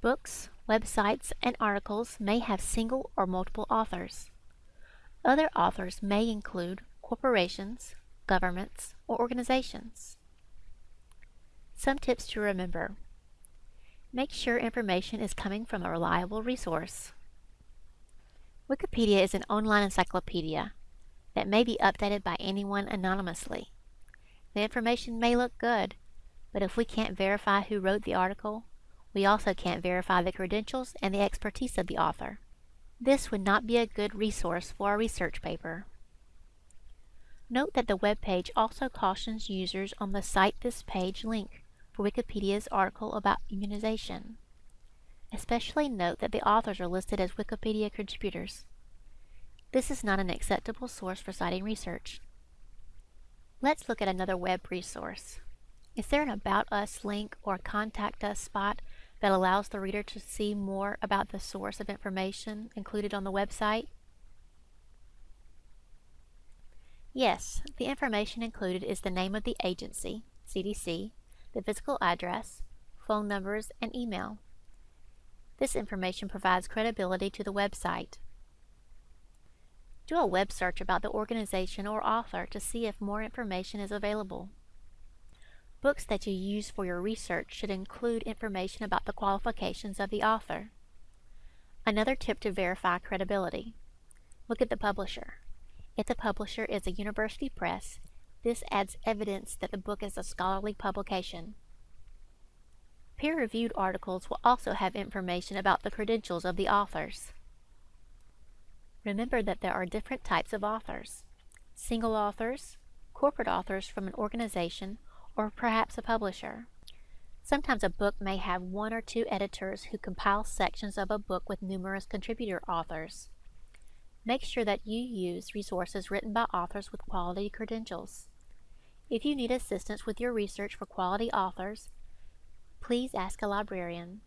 Books, websites, and articles may have single or multiple authors. Other authors may include corporations, governments, or organizations. Some tips to remember. Make sure information is coming from a reliable resource. Wikipedia is an online encyclopedia that may be updated by anyone anonymously. The information may look good, but if we can't verify who wrote the article, we also can't verify the credentials and the expertise of the author. This would not be a good resource for a research paper. Note that the web page also cautions users on the Cite This Page link for Wikipedia's article about immunization. Especially note that the authors are listed as Wikipedia contributors. This is not an acceptable source for citing research. Let's look at another web resource. Is there an About Us link or Contact Us spot that allows the reader to see more about the source of information included on the website? Yes, the information included is the name of the agency, CDC, the physical address, phone numbers, and email. This information provides credibility to the website. Do a web search about the organization or author to see if more information is available. Books that you use for your research should include information about the qualifications of the author. Another tip to verify credibility. Look at the publisher. If the publisher is a university press, this adds evidence that the book is a scholarly publication. Peer-reviewed articles will also have information about the credentials of the authors. Remember that there are different types of authors. Single authors, corporate authors from an organization, or perhaps a publisher. Sometimes a book may have one or two editors who compile sections of a book with numerous contributor authors. Make sure that you use resources written by authors with quality credentials. If you need assistance with your research for quality authors, please ask a librarian.